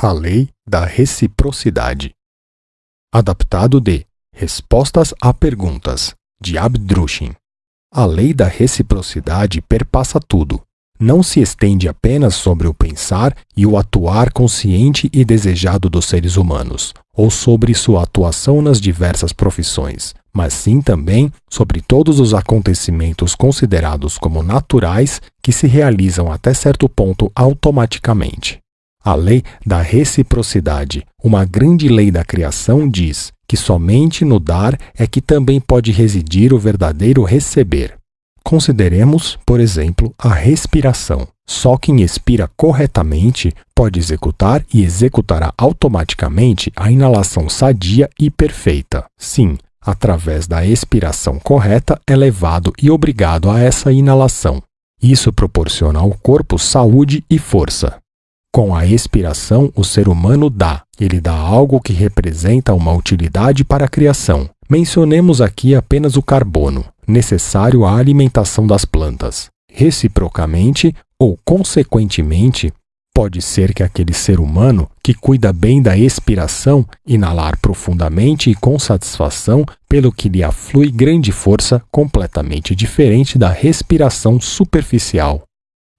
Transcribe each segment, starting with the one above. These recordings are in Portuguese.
A lei da reciprocidade. Adaptado de Respostas a Perguntas, de Abdrushin. A lei da reciprocidade perpassa tudo. Não se estende apenas sobre o pensar e o atuar consciente e desejado dos seres humanos, ou sobre sua atuação nas diversas profissões, mas sim também sobre todos os acontecimentos considerados como naturais que se realizam até certo ponto automaticamente. A lei da reciprocidade, uma grande lei da criação, diz que somente no dar é que também pode residir o verdadeiro receber. Consideremos, por exemplo, a respiração. Só quem expira corretamente pode executar e executará automaticamente a inalação sadia e perfeita. Sim, através da expiração correta é levado e obrigado a essa inalação. Isso proporciona ao corpo saúde e força. Com a expiração, o ser humano dá. Ele dá algo que representa uma utilidade para a criação. Mencionemos aqui apenas o carbono, necessário à alimentação das plantas. Reciprocamente, ou consequentemente, pode ser que aquele ser humano que cuida bem da expiração inalar profundamente e com satisfação, pelo que lhe aflui grande força, completamente diferente da respiração superficial.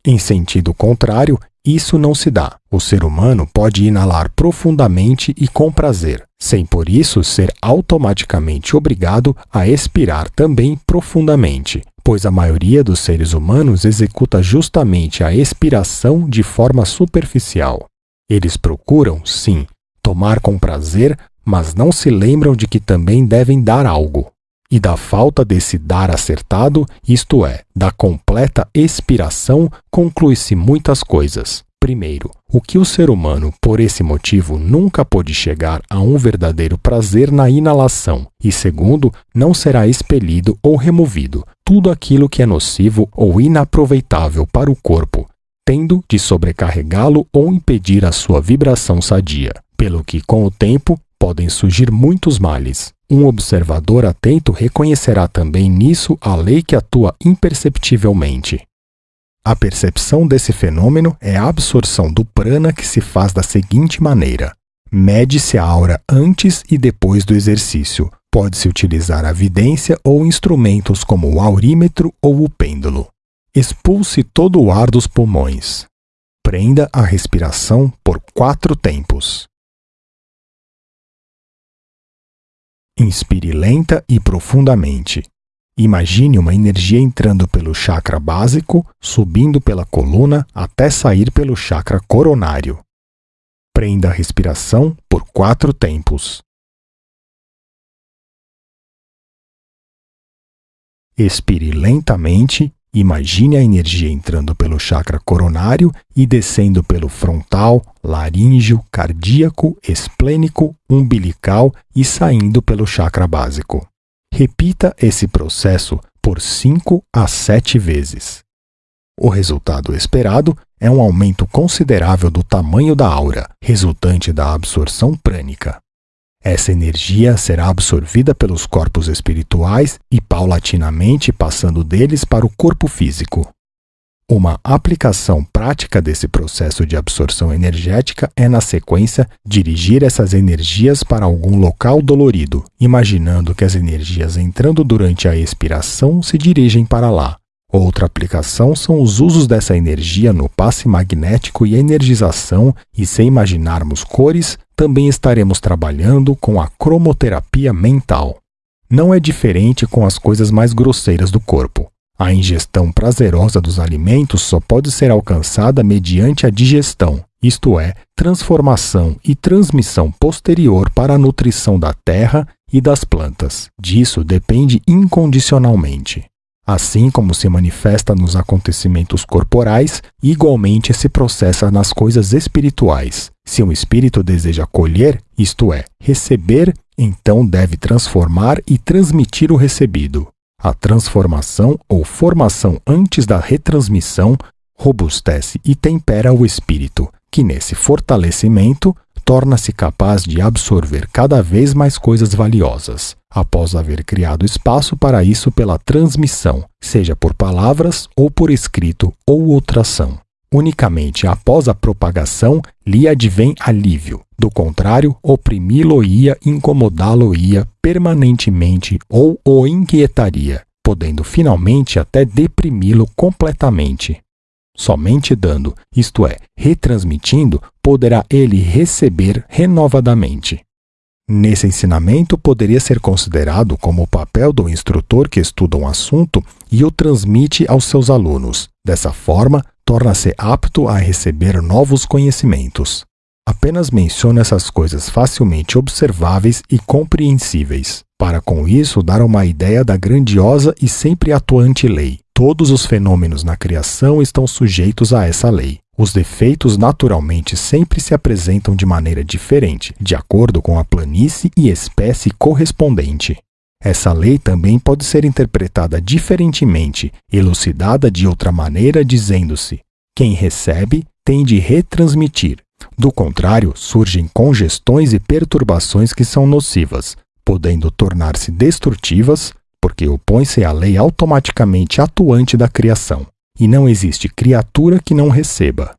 Em sentido contrário, isso não se dá. O ser humano pode inalar profundamente e com prazer, sem por isso ser automaticamente obrigado a expirar também profundamente, pois a maioria dos seres humanos executa justamente a expiração de forma superficial. Eles procuram, sim, tomar com prazer, mas não se lembram de que também devem dar algo e da falta desse dar acertado, isto é, da completa expiração, conclui-se muitas coisas. Primeiro, o que o ser humano, por esse motivo, nunca pôde chegar a um verdadeiro prazer na inalação, e segundo, não será expelido ou removido tudo aquilo que é nocivo ou inaproveitável para o corpo, tendo de sobrecarregá-lo ou impedir a sua vibração sadia, pelo que, com o tempo, podem surgir muitos males. Um observador atento reconhecerá também nisso a lei que atua imperceptivelmente. A percepção desse fenômeno é a absorção do prana que se faz da seguinte maneira: mede-se a aura antes e depois do exercício. Pode-se utilizar a vidência ou instrumentos como o aurímetro ou o pêndulo. Expulse todo o ar dos pulmões. Prenda a respiração por quatro tempos. Inspire lenta e profundamente. Imagine uma energia entrando pelo chakra básico, subindo pela coluna até sair pelo chakra coronário. Prenda a respiração por quatro tempos. Expire lentamente Imagine a energia entrando pelo chakra coronário e descendo pelo frontal, laríngeo, cardíaco, esplênico, umbilical e saindo pelo chakra básico. Repita esse processo por 5 a 7 vezes. O resultado esperado é um aumento considerável do tamanho da aura, resultante da absorção prânica. Essa energia será absorvida pelos corpos espirituais e paulatinamente passando deles para o corpo físico. Uma aplicação prática desse processo de absorção energética é, na sequência, dirigir essas energias para algum local dolorido, imaginando que as energias entrando durante a expiração se dirigem para lá. Outra aplicação são os usos dessa energia no passe magnético e energização, e sem imaginarmos cores, também estaremos trabalhando com a cromoterapia mental. Não é diferente com as coisas mais grosseiras do corpo. A ingestão prazerosa dos alimentos só pode ser alcançada mediante a digestão, isto é, transformação e transmissão posterior para a nutrição da terra e das plantas. Disso depende incondicionalmente. Assim como se manifesta nos acontecimentos corporais, igualmente se processa nas coisas espirituais. Se um espírito deseja colher, isto é, receber, então deve transformar e transmitir o recebido. A transformação ou formação antes da retransmissão robustece e tempera o espírito, que nesse fortalecimento torna-se capaz de absorver cada vez mais coisas valiosas, após haver criado espaço para isso pela transmissão, seja por palavras ou por escrito ou outra ação. Unicamente após a propagação lhe advém alívio. Do contrário, oprimi-lo-ia, incomodá-lo-ia permanentemente ou o inquietaria, podendo finalmente até deprimi-lo completamente. Somente dando, isto é, retransmitindo, poderá ele receber renovadamente. Nesse ensinamento, poderia ser considerado como o papel do instrutor que estuda um assunto e o transmite aos seus alunos. Dessa forma, torna-se apto a receber novos conhecimentos. Apenas menciona essas coisas facilmente observáveis e compreensíveis, para com isso dar uma ideia da grandiosa e sempre atuante lei. Todos os fenômenos na criação estão sujeitos a essa lei. Os defeitos naturalmente sempre se apresentam de maneira diferente, de acordo com a planície e espécie correspondente. Essa lei também pode ser interpretada diferentemente, elucidada de outra maneira, dizendo-se: quem recebe tem de retransmitir. Do contrário, surgem congestões e perturbações que são nocivas, podendo tornar-se destrutivas, porque opõe-se à lei automaticamente atuante da criação e não existe criatura que não receba.